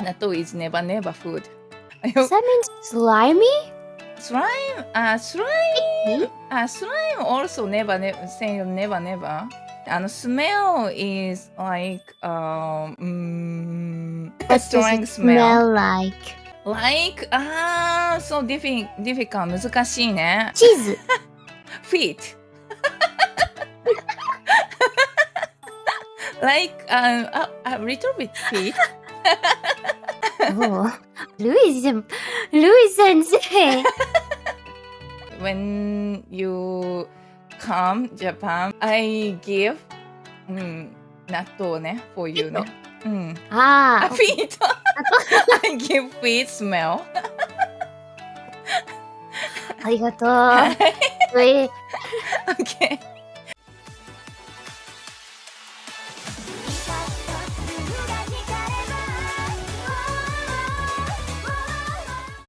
Natto is neba neba food. Does that mean slimy? Slime? Uh, slime? Mm-hmm. Uh, slime also neba neba say neba neba. And smell is like um mm, what strong does smell. smell like. Like ah, so diffi difficult Feet. like um a, a little bit feet おうルイ先ルイ先生 when you come Japan, I give うん、納豆ね for you ね。うん。あ、ああ feet! I give feet smell. ありがとうはい。ルイ okay.